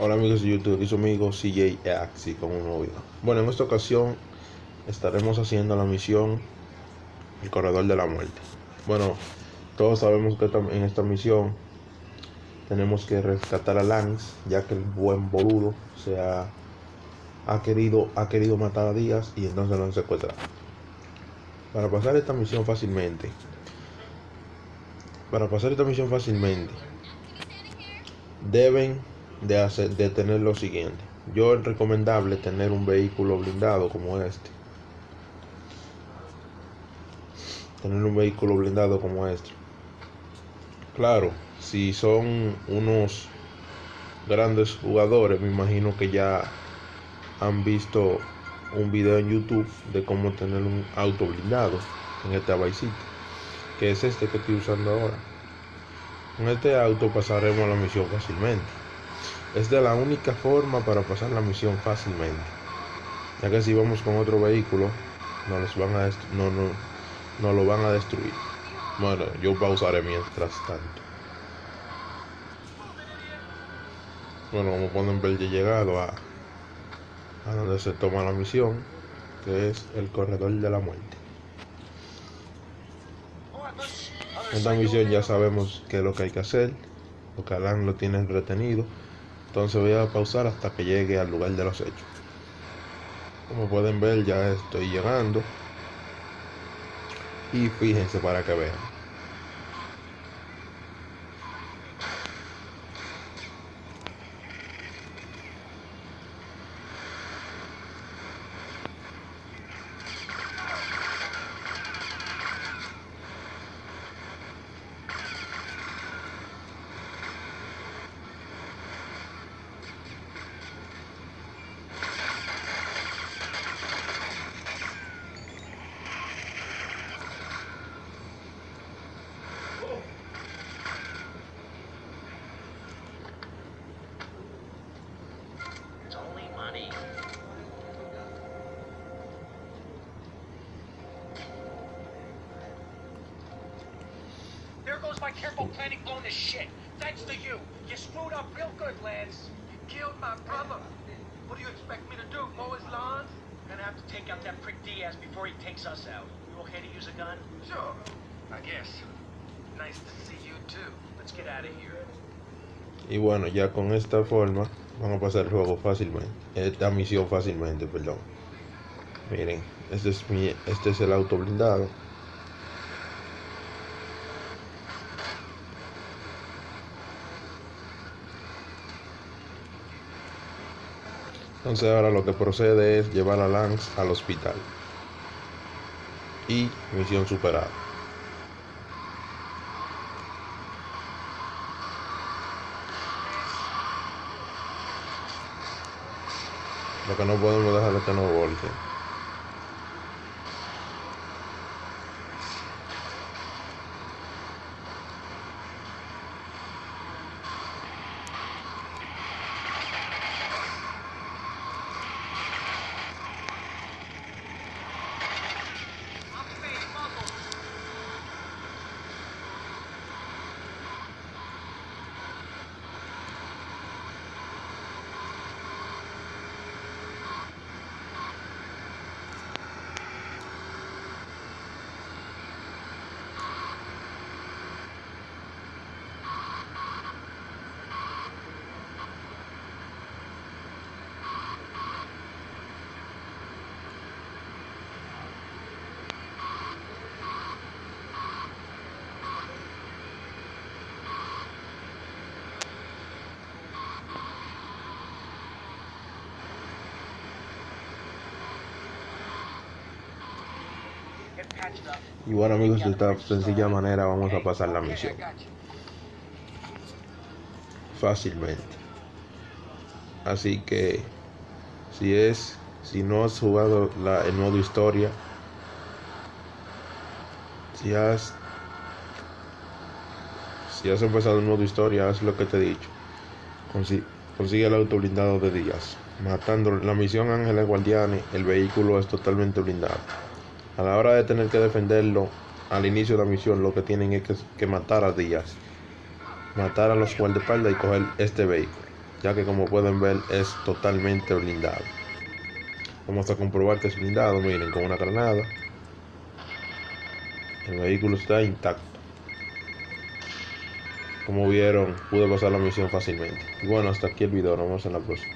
Hola amigos de YouTube, y su amigo CJ Axi con un nuevo video. Bueno, en esta ocasión estaremos haciendo la misión El Corredor de la Muerte. Bueno, todos sabemos que en esta misión tenemos que rescatar a Lance, ya que el buen boludo se ha, ha, querido, ha querido matar a Díaz y entonces lo han secuestrado. Para pasar esta misión fácilmente, para pasar esta misión fácilmente, deben de, hacer, de tener lo siguiente. Yo es recomendable tener un vehículo blindado como este. Tener un vehículo blindado como este. Claro, si son unos grandes jugadores, me imagino que ya han visto un video en YouTube de cómo tener un auto blindado en este Vice que es este que estoy usando ahora. En este auto pasaremos la misión fácilmente. Es de la única forma para pasar la misión fácilmente. Ya que si vamos con otro vehículo, nos, van a no, no, no lo van a destruir. Bueno, yo pausaré mientras tanto. Bueno, como pueden ver, ya he llegado a, a donde se toma la misión, que es el corredor de la muerte. En esta misión ya sabemos qué es lo que hay que hacer, lo que Alan lo tiene retenido. Entonces voy a pausar hasta que llegue al lugar de los hechos. Como pueden ver ya estoy llegando. Y fíjense para que vean. My careful planning blown to shit. Thanks to you. You screwed up real good, Lance. You killed my brother. What do you expect me to do, mow his lawns? Gonna have to take out that prick Diaz before he takes us out. You okay to use a gun? Sure, I guess. Nice to see you too. Let's get out of here. Y bueno, ya con esta forma vamos a pasar el juego fácilmente, eh, esta misión fácilmente, perdón. Miren, este es mi, este es el auto blindado. Entonces ahora lo que procede es llevar a Lance al hospital. Y misión superada. Lo que no podemos dejar es que nos volteen. Y bueno amigos, de esta sencilla manera vamos a pasar la misión. Fácilmente. Así que si es, si no has jugado la, el modo historia, si has, si has empezado el modo historia, haz lo que te he dicho. Consigue, el auto blindado de días. Matando la misión Ángeles Guardianes, el vehículo es totalmente blindado. A la hora de tener que defenderlo al inicio de la misión, lo que tienen es que, matar a Díaz. Matar a los guardaespaldas y coger este vehículo. ya que como pueden ver es totalmente blindado. Vamos a comprobar que es blindado, miren, con una granada. El vehículo está intacto. Como vieron, pude pasar la misión fácilmente. Y bueno, hasta aquí el video, nos vemos en la próxima.